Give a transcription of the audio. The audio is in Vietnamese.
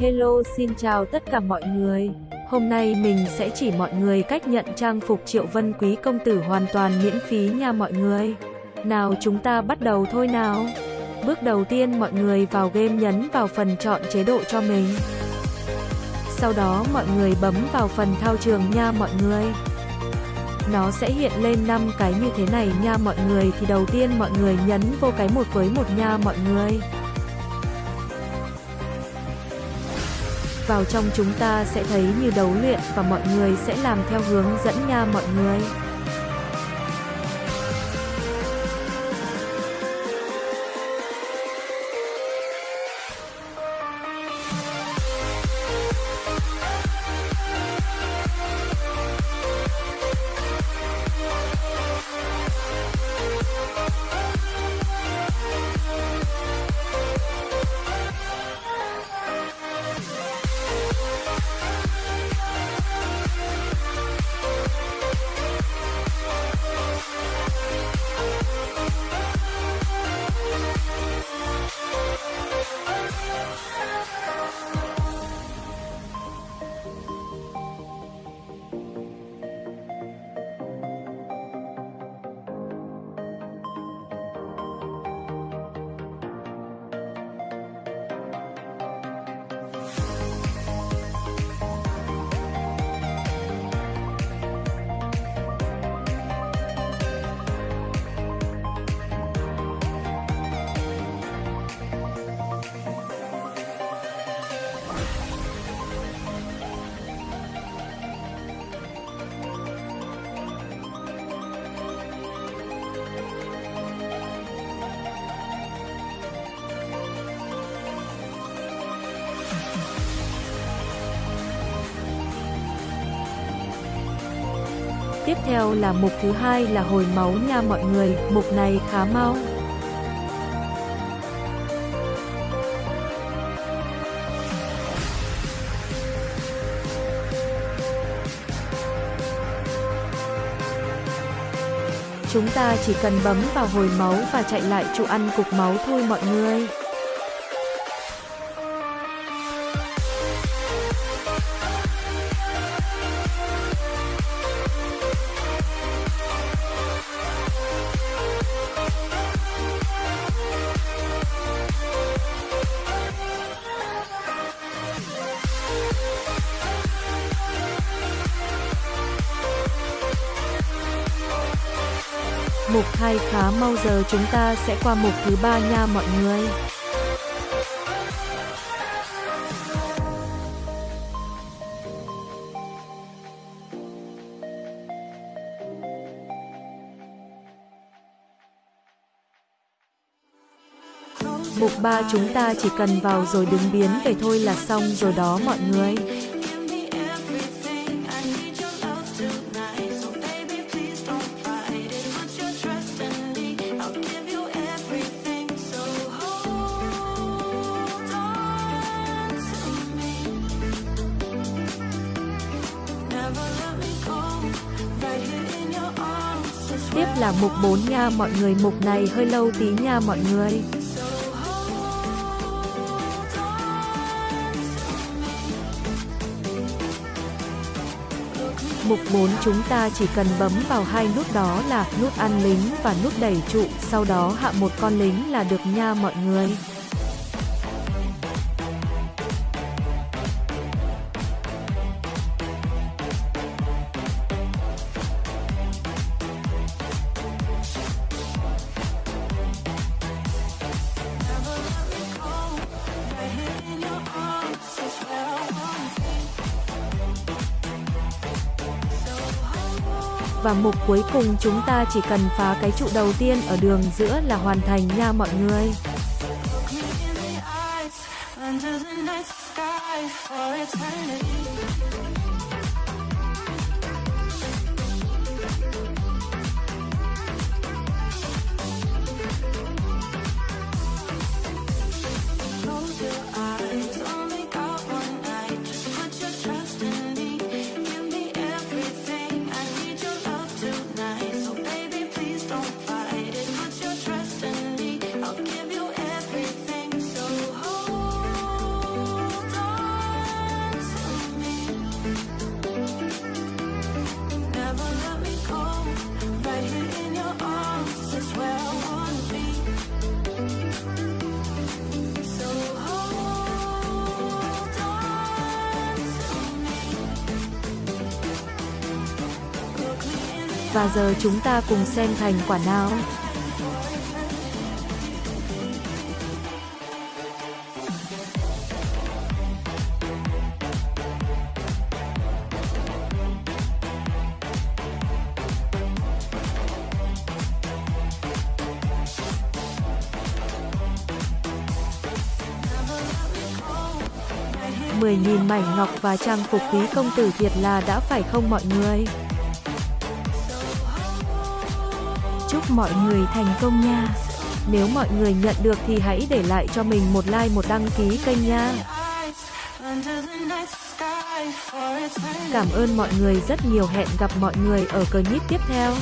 Hello, xin chào tất cả mọi người. Hôm nay mình sẽ chỉ mọi người cách nhận trang phục Triệu Vân Quý công tử hoàn toàn miễn phí nha mọi người. Nào chúng ta bắt đầu thôi nào. Bước đầu tiên mọi người vào game nhấn vào phần chọn chế độ cho mình. Sau đó mọi người bấm vào phần thao trường nha mọi người. Nó sẽ hiện lên 5 cái như thế này nha mọi người thì đầu tiên mọi người nhấn vô cái một với một nha mọi người. Vào trong chúng ta sẽ thấy như đấu luyện và mọi người sẽ làm theo hướng dẫn nha mọi người. Tiếp theo là mục thứ hai là hồi máu nha mọi người, mục này khá mau. Chúng ta chỉ cần bấm vào hồi máu và chạy lại trụ ăn cục máu thôi mọi người. Mục 2 khá mau giờ chúng ta sẽ qua mục thứ ba nha mọi người. Mục 3 chúng ta chỉ cần vào rồi đứng biến về thôi là xong rồi đó mọi người. Là mục 4 nha mọi người, mục này hơi lâu tí nha mọi người. Mục 4 chúng ta chỉ cần bấm vào hai nút đó là nút ăn lính và nút đẩy trụ, sau đó hạ một con lính là được nha mọi người. và mục cuối cùng chúng ta chỉ cần phá cái trụ đầu tiên ở đường giữa là hoàn thành nha mọi người. Under the night sky for eternity Và giờ chúng ta cùng xem thành quả nào. mười nghìn mảnh ngọc và trang phục quý công tử việt là đã phải không mọi người? Chúc mọi người thành công nha. Nếu mọi người nhận được thì hãy để lại cho mình một like, một đăng ký kênh nha. Cảm ơn mọi người, rất nhiều hẹn gặp mọi người ở clip tiếp theo.